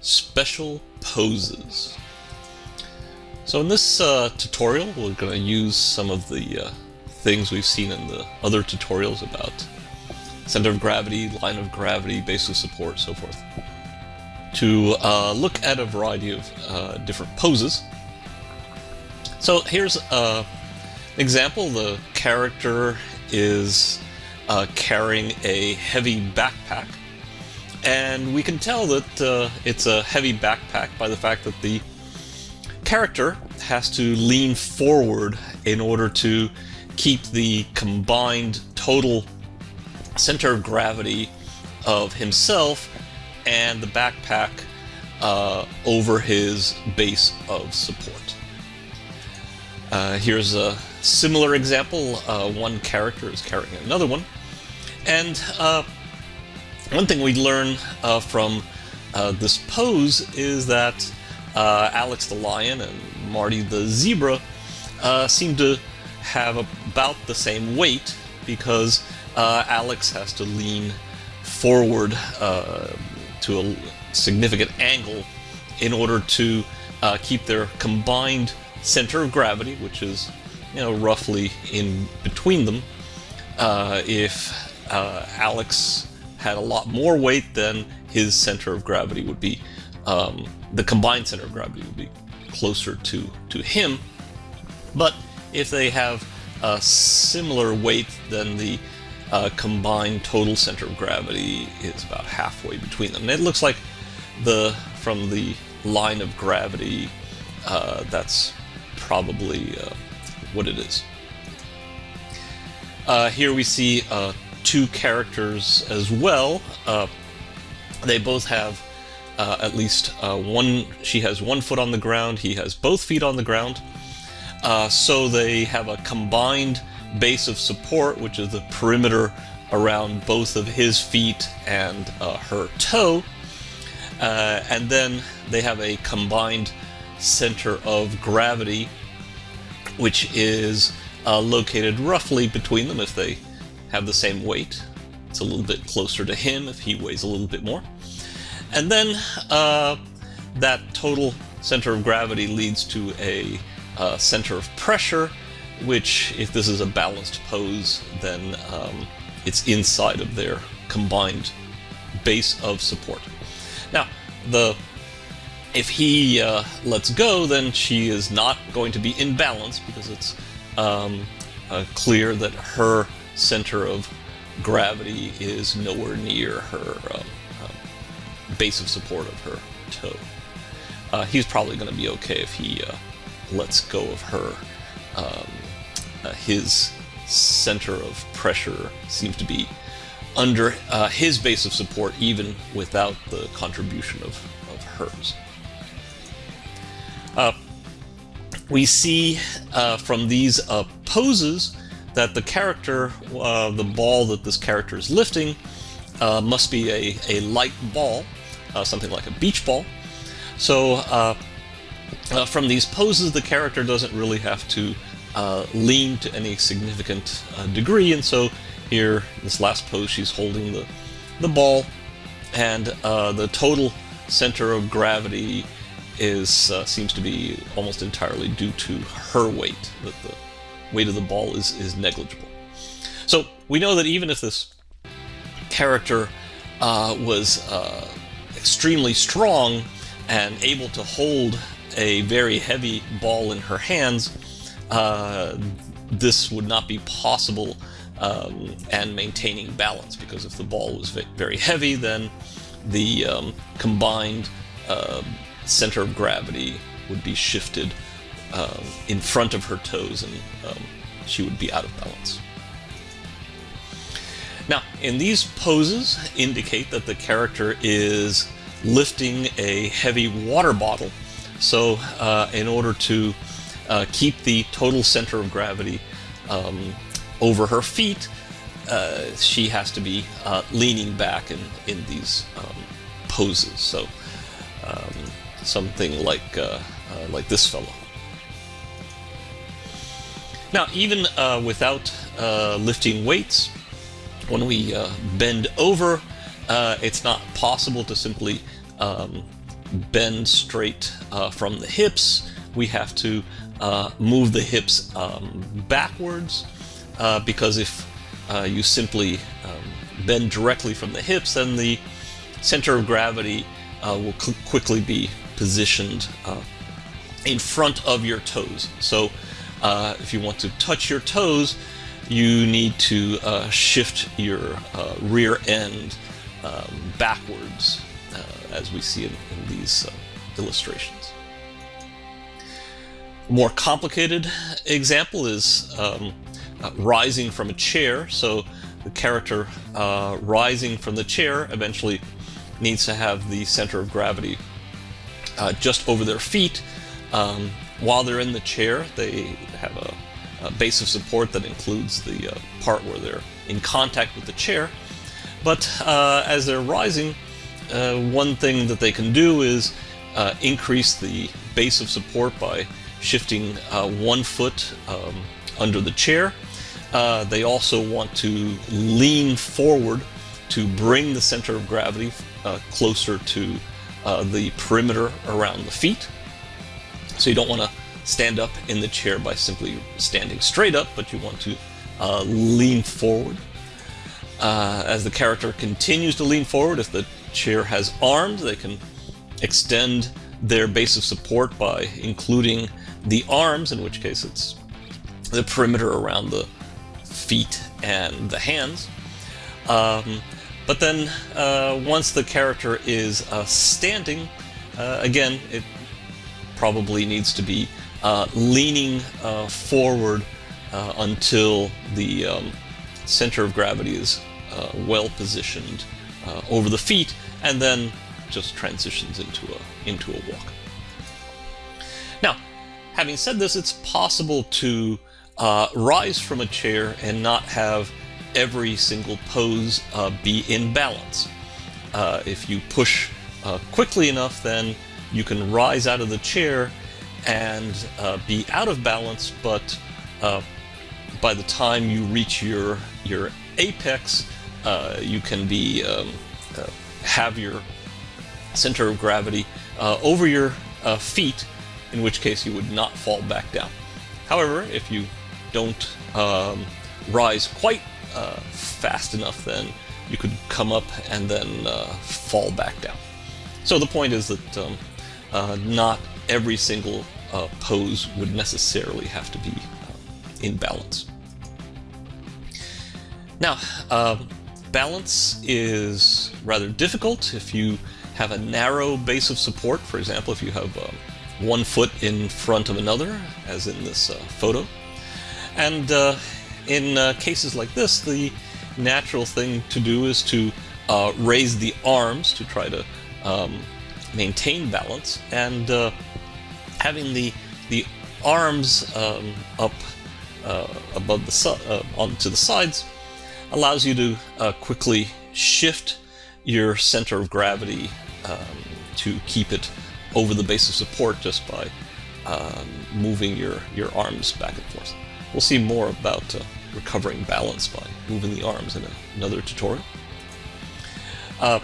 special poses. So in this uh, tutorial, we're going to use some of the uh, things we've seen in the other tutorials about center of gravity, line of gravity, base of support, so forth, to uh, look at a variety of uh, different poses. So here's uh, an example. The character is uh, carrying a heavy backpack and we can tell that uh, it's a heavy backpack by the fact that the character has to lean forward in order to keep the combined total center of gravity of himself and the backpack uh, over his base of support. Uh, here's a similar example. Uh, one character is carrying another one. And uh, one thing we learn uh, from uh, this pose is that uh, Alex the lion and Marty the zebra uh, seem to have about the same weight because uh, Alex has to lean forward uh, to a significant angle in order to keep their combined center of gravity, which is you know roughly in between them. if Alex had a lot more weight, than his center of gravity would be, um, the combined center of gravity would be closer to, to him. But if they have a similar weight, then the uh, combined total center of gravity is about halfway between them. And it looks like the from the line of gravity, uh, that's probably uh, what it is. Uh, here we see a two characters as well. Uh, they both have uh, at least uh, one, she has one foot on the ground, he has both feet on the ground. Uh, so they have a combined base of support, which is the perimeter around both of his feet and uh, her toe. Uh, and then they have a combined center of gravity, which is located roughly between them if they have the same weight. It's a little bit closer to him if he weighs a little bit more. And then uh, that total center of gravity leads to a uh, center of pressure, which, if this is a balanced pose, then um, it's inside of their combined base of support. Now, the if he uh, lets go, then she is not going to be in balance because it's um, uh, clear that her center of gravity is nowhere near her um, um, base of support of her toe. Uh, he's probably going to be okay if he uh, lets go of her. Um, uh, his center of pressure seems to be under uh, his base of support even without the contribution of, of hers. Uh, we see uh, from these poses that the character, uh, the ball that this character is lifting, uh, must be a, a light ball, uh, something like a beach ball. So uh, uh, from these poses, the character doesn't really have to uh, lean to any significant degree, and so here, this last pose, she's holding the, the ball, and the total center of gravity is seems to be almost entirely due to her weight, that the weight of the ball is, is negligible. So we know that even if this character uh, was uh, extremely strong and able to hold a very heavy ball in her hands, uh, this would not be possible um, and maintaining balance because if the ball was very heavy, then the um, combined uh, center of gravity would be shifted um, in front of her toes and um, she would be out of balance. Now, in these poses indicate that the character is lifting a heavy water bottle. So uh, in order to uh, keep the total center of gravity um, over her feet, uh, she has to be uh, leaning back in, in these um, poses. So um, something like, uh, uh, like this fellow. Now, even uh, without uh, lifting weights, when we uh, bend over, uh, it's not possible to simply um, bend straight uh, from the hips. We have to uh, move the hips um, backwards because if you simply um, bend directly from the hips, then the center of gravity will quickly be positioned in front of your toes. So if you want to touch your toes, you need to shift your rear end um, backwards as we see in, in these uh, illustrations. A more complicated example is um, uh, rising from a chair. So the character uh, rising from the chair eventually needs to have the center of gravity uh, just over their feet. Um, while they're in the chair, they have a, a base of support that includes the uh, part where they're in contact with the chair. But uh, as they're rising, uh, one thing that they can do is uh, increase the base of support by shifting uh, one foot um, under the chair. They also want to lean forward to bring the center of gravity closer to uh, the perimeter around the feet. So you don't want to stand up in the chair by simply standing straight up, but you want to lean forward. as the character continues to lean forward, if the chair has arms. They can extend their base of support by including the arms, in which case it's the perimeter around the feet and the hands. Um, but then uh, once the character is uh, standing, uh, again, it probably needs to be uh, leaning uh, forward uh, until the um, center of gravity is well positioned uh, over the feet, and then just transitions into a, into a walk. Now, having said this, it's possible to uh, rise from a chair and not have every single pose uh, be in balance. Uh, if you push uh, quickly enough, then you can rise out of the chair and uh, be out of balance, but by the time you reach your, your apex, uh, you can be um, uh, have your center of gravity uh, over your uh, feet, in which case you would not fall back down. However, if you don't um, rise quite uh, fast enough, then you could come up and then fall back down. So the point is that um, not every single pose would necessarily have to be in balance. Now, um, Balance is rather difficult if you have a narrow base of support. For example, if you have uh, one foot in front of another, as in this uh, photo. And uh, in uh, cases like this, the natural thing to do is to uh, raise the arms to try to um, maintain balance. And uh, having the, the arms um, up above the onto the sides allows you to uh, quickly shift your center of gravity um, to keep it over the base of support just by um, moving your, your arms back and forth. We'll see more about uh, recovering balance by moving the arms in a, another tutorial. Uh,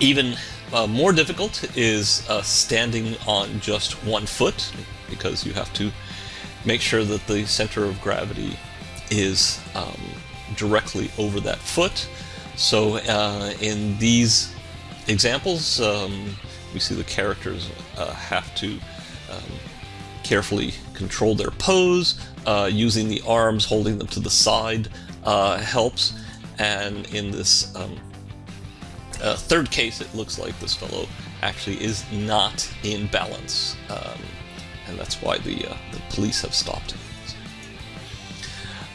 even uh, more difficult is uh, standing on just one foot because you have to make sure that the center of gravity is um, directly over that foot. So uh, in these examples, um, we see the characters uh, have to um, carefully control their pose, uh, using the arms, holding them to the side uh, helps. And in this um, uh, third case, it looks like this fellow actually is not in balance. Um, and that's why the, uh, the police have stopped him.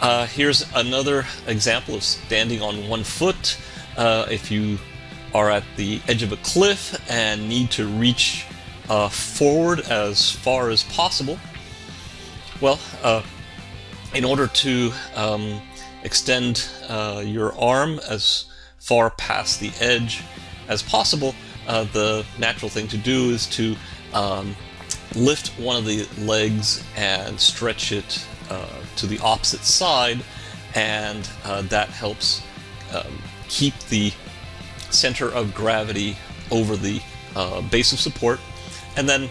Uh, here's another example of standing on one foot. Uh, if you are at the edge of a cliff and need to reach uh, forward as far as possible, well, uh, in order to um, extend your arm as far past the edge as possible, uh, the natural thing to do is to um, lift one of the legs and stretch it uh, to the opposite side, and uh, that helps um, keep the center of gravity over the uh, base of support, and then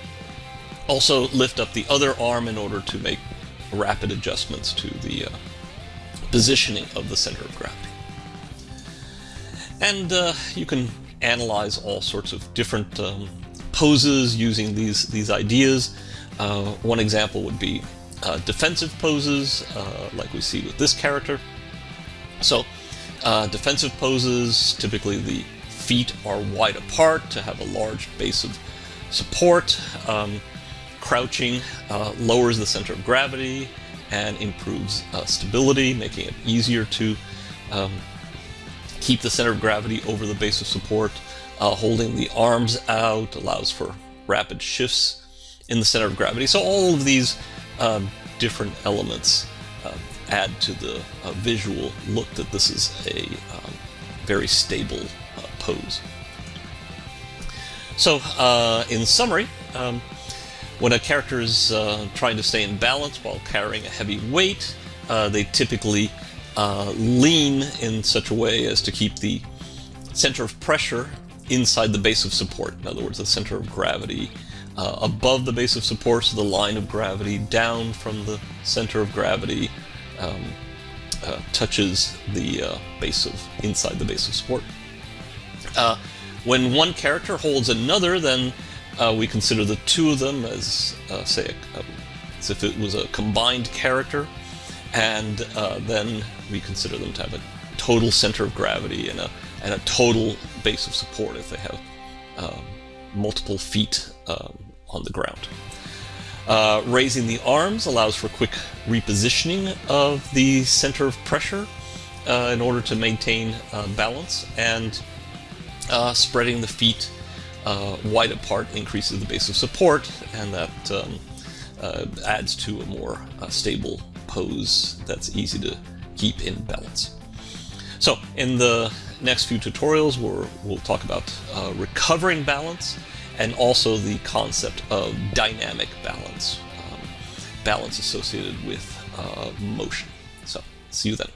also lift up the other arm in order to make rapid adjustments to the uh, positioning of the center of gravity. And uh, you can analyze all sorts of different um, poses using these, these ideas. Uh, one example would be uh, defensive poses, uh, like we see with this character. So, uh, defensive poses, typically the feet are wide apart to have a large base of support. Um, crouching uh, lowers the center of gravity and improves stability, making it easier to um, keep the center of gravity over the base of support. Uh, holding the arms out allows for rapid shifts in the center of gravity. So all of these um, different elements uh, add to the uh, visual look that this is a um, very stable uh, pose. So uh, in summary, um, when a character is uh, trying to stay in balance while carrying a heavy weight, they typically uh, lean in such a way as to keep the center of pressure inside the base of support. In other words, the center of gravity uh, above the base of support, so the line of gravity down from the center of gravity um, uh, touches the uh, base of inside the base of support. when one character holds another, then uh, we consider the two of them as, uh, say, a, as if it was a combined character, and uh, then we consider them to have a total center of gravity and a, and a total base of support if they have um, multiple feet um, on the ground. Uh, raising the arms allows for quick repositioning of the center of pressure uh, in order to maintain uh, balance, and spreading the feet uh, wide apart increases the base of support, and that um, uh, adds to a more uh, stable pose that's easy to keep in balance. So in the next few tutorials, we will talk about uh, recovering balance and also the concept of dynamic balance, um, balance associated with uh, motion. So see you then.